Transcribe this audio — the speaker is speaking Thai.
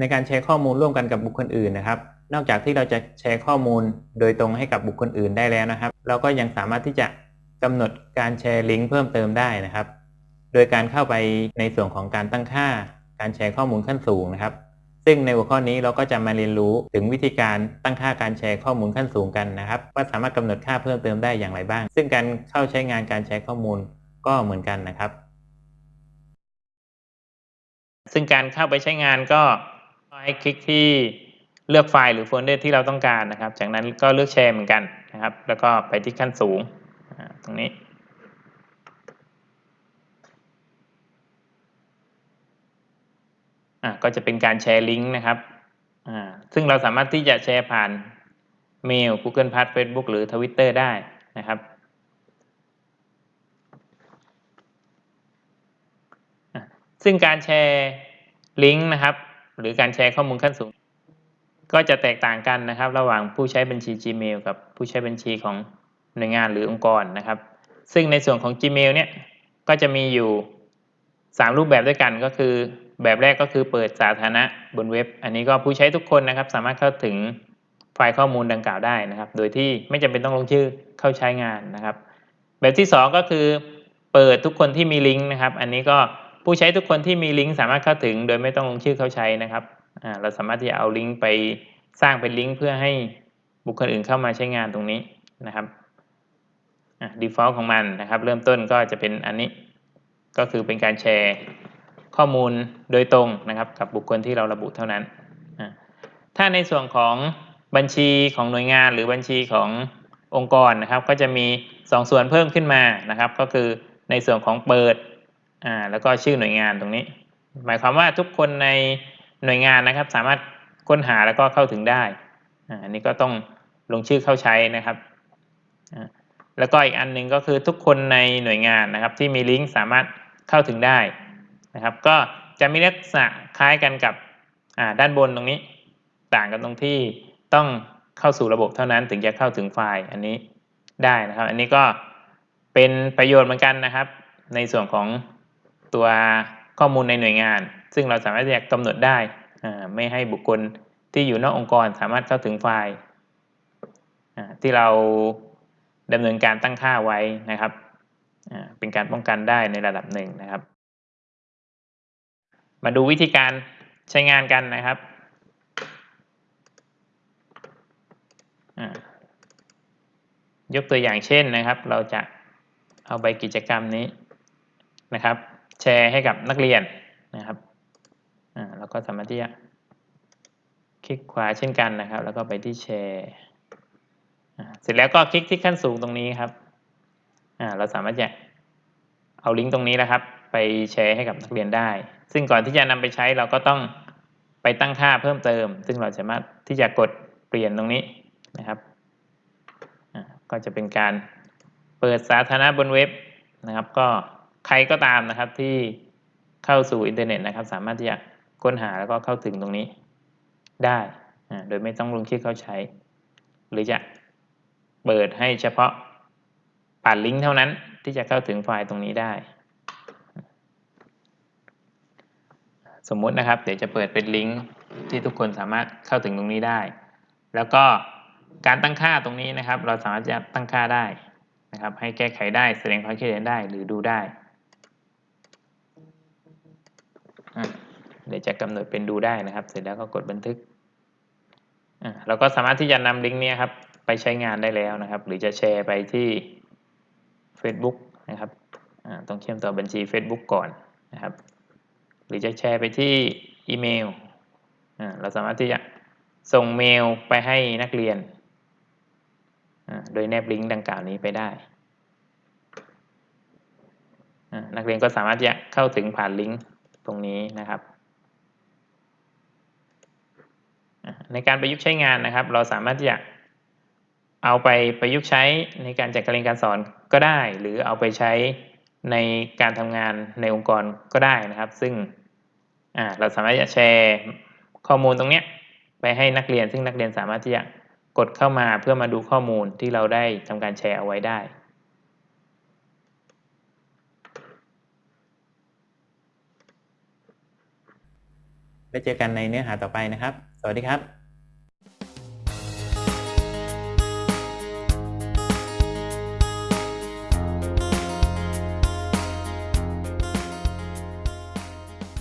ในการแชร์ข้อมูลร่วมกันกับบุคคลอื่นนะครับ นอกจากที่เราจะแชร์ข้อมูลโดยตรงให้กับบุคคลอื่นได้แล้วนะครับ เราก็ยังสามารถที่จะกำหนดการแชร์ลิงก์เพิ่มเติมได้นะครับ โดยการเข้าไปในส่วนของการตั้งค่า การแชร์ข้อมูลขั้นสูงนะครับ ซึ่งในหัวข้อนี้เราก็จะมาเรียนรู้ถึงวิธีการตั้งค่าการแชร์ข้อมูลขั้นสูงกันนะครับว่าสามารถกำหนดค่าเพิ่มเติมได้อย่างไรบ้าง ซึ่งการเข้าใช้งานการแชร์ข้อมูลก็เหมือนกันนะครับ ซึ่งการเข้าไปใช้งานก็ ให้คลิกที่เลือกไฟล์หรือโฟลเดอร์ที่เราต้องการนะครับ จากนั้นก็เลือกแชร์เหมือนกันนะครับ แล้วก็ไปที่ขั้นสูงตรงนี้ก็จะเป็นการแชร์ลิงก์นะครับ ซึ่งเราสามารถที่จะแชร์ผ่าน mail Google Plus Facebook หรือ Twitter ได้นะครับ ซึ่งการแชร์ลิงก์นะครับ หรือการแชร์ข้อมูลขั้นสูง ก็จะแตกต่างกันนะครับ ระหว่างผู้ใช้บัญชี Gmail กับผู้ใช้บัญชีของหน่วยงานหรือองค์กรนะครับ ซึ่งในส่วนของ Gmail เนี่ยก็จะมีอยู่ 3 รูปแบบด้วยกันก็คือ แบบแรกก็คือเปิดสาธารณะบนเว็บ อันนี้ก็ผู้ใช้ทุกคนนะครับ สามารถเข้าถึงไฟล์ข้อมูลดังกล่าวได้นะครับ โดยที่ไม่จำเป็นต้องลงชื่อเข้าใช้งานนะครับ แบบที่ 2 ก็คือเปิดทุกคนที่มีลิงก์นะครับ อันนี้ก็ ผู้ใช้ทุกคนที่มีลิงก์สามารถเข้าถึง โดยไม่ต้องลงชื่อเข้าใช้นะครับเราสามารถที่จะเอาลิงก์ไปสร้างเป็นลิงก์เพื่อให้บุคคลอื่นเข้ามาใช้งานตรงนี้นะครับ default ของมันนะครับ เริ่มต้นก็จะเป็นอันนี้ก็คือเป็นการแชร์ข้อมูลโดยตรงนะครับ กับบุคคลที่เราระบุเท่านั้น ถ้าในส่วนของบัญชีของหน่วยงานหรือบัญชีขององค์กรนะครับ ก็จะมี 2 ส่วนเพิ่มขึ้นมานะครับ ก็คือในส่วนของเปิด อ่าแล้วก็ชื่อหน่วยงานตรงนี้ หมายความว่าทุกคนในหน่วยงานนะครับ สามารถค้นหาแล้วก็เข้าถึงได้อ่าอันนี้ก็ต้องลงชื่อเข้าใช้นะครับอ่าแล้วก็อีกอันหนึ่งก็คือทุกคนในหน่วยงานนะครับ ที่มีลิงก์สามารถเข้าถึงได้นะครับ ก็จะมีลักษณะคล้ายกันกับอ่าด้านบนตรงนี้ ต่างกันตรงที่ต้องเข้าสู่ระบบเท่านั้นถึงจะเข้าถึงไฟล์อันนี้ได้นะครับ อันนี้ก็เป็นประโยชน์เหมือนกันนะครับ ในส่วนของ ตัวข้อมูลในหน่วยงาน ซึ่งเราสามารถจะกำหนดได้ ไม่ให้บุคคลที่อยู่นอกองค์กรสามารถเข้าถึงไฟล์ที่เราดำเนินการตั้งค่าไว้นะครับเป็นการป้องกันได้ในระดับหนึ่งนะครับ มาดูวิธีการใช้งานกันนะครับยกตัวอย่างเช่นนะครับ เราจะเอาใบกิจกรรมนี้นะครับ แชร์ให้กับนักเรียนนะครับอ่าเราก็สามารถที่จะคลิกขวาเช่นกันนะครับ แล้วก็ไปที่แชร์เสร็จแล้วก็คลิกที่ขั้นสูงตรงนี้ครับอ่าเราสามารถจะเอาลิงก์ตรงนี้นะครับ ไปแชร์ให้กับนักเรียนได้ ซึ่งก่อนที่จะนำไปใช้เราก็ต้องไปตั้งค่าเพิ่มเติม ซึ่งเราสามารถที่จะกดเปลี่ยนตรงนี้นะครับก็จะเป็นการเปิดสาธารณะบนเว็บนะครับ ก็ ใครก็ตามนะครับที่เข้าสู่อินเทอร์เน็ตนะครับ สามารถที่จะค้นหาแล้วก็เข้าถึงตรงนี้ได้โดยไม่ต้องลงชื่อเข้าใช้ หรือจะเปิดให้เฉพาะผ่านลิงก์เท่านั้นที่จะเข้าถึงไฟล์ตรงนี้ได้ สมมุตินะครับ เดี๋ยวจะเปิดเป็นลิงก์ที่ทุกคนสามารถเข้าถึงตรงนี้ได้ แล้วก็การตั้งค่าตรงนี้นะครับ เราสามารถจะตั้งค่าได้นะครับ ให้แก้ไขได้แสดงความคิดเห็นได้หรือดูได้ เดี๋ยวจะกำหนดเป็นดูได้นะครับ เสร็จแล้วก็กดบันทึกเราก็สามารถที่จะนำลิงก์นี้ครับไปใช้งานได้แล้วนะครับ หรือจะแชร์ไปที่ Facebook นะครับต้องเชื่อมต่อบัญชี Facebook ก่อนนะครับ หรือจะแชร์ไปที่อีเมลเราสามารถที่จะส่งเมลไปให้นักเรียน โดยแนบลิงก์ดังกล่าวนี้ไปได้ นักเรียนก็สามารถที่จะเข้าถึงผ่านลิงก์ตรงนี้นะครับอ่า ในการประยุกต์ใช้งานนะครับ เราสามารถที่จะเอาไปประยุกต์ใช้ในการจัดการเรียนการสอนก็ได้ หรือเอาไปใช้ในการทำงานในองค์กรก็ได้นะครับ ซึ่งเราสามารถจะแชร์ข้อมูลตรงนี้ไปให้นักเรียน ซึ่งนักเรียนสามารถที่จะกดเข้ามาเพื่อมาดูข้อมูลที่เราได้ทำการแชร์เอาไว้ได้แล้วเจอกันในเนื้อหาต่อไปนะครับ สวัสดีครับ